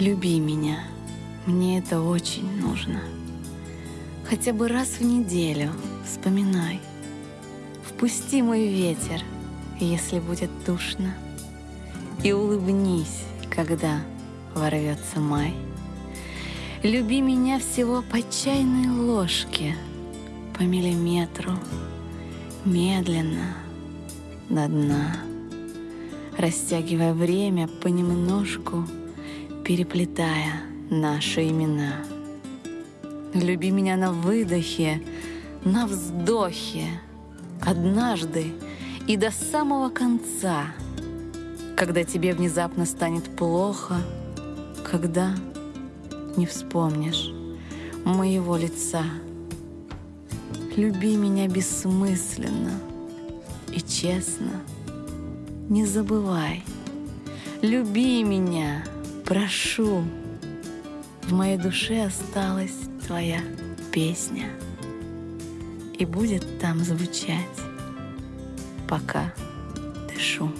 Люби меня, мне это очень нужно. Хотя бы раз в неделю вспоминай. Впусти мой ветер, если будет душно. И улыбнись, когда ворвется май. Люби меня всего по чайной ложке, по миллиметру, медленно, до дна, растягивая время понемножку, переплетая наши имена. Люби меня на выдохе, на вздохе, однажды и до самого конца, когда тебе внезапно станет плохо, когда не вспомнишь моего лица. Люби меня бессмысленно и честно. Не забывай. Люби меня, прошу. В моей душе осталась твоя песня. И будет там звучать, пока дышу.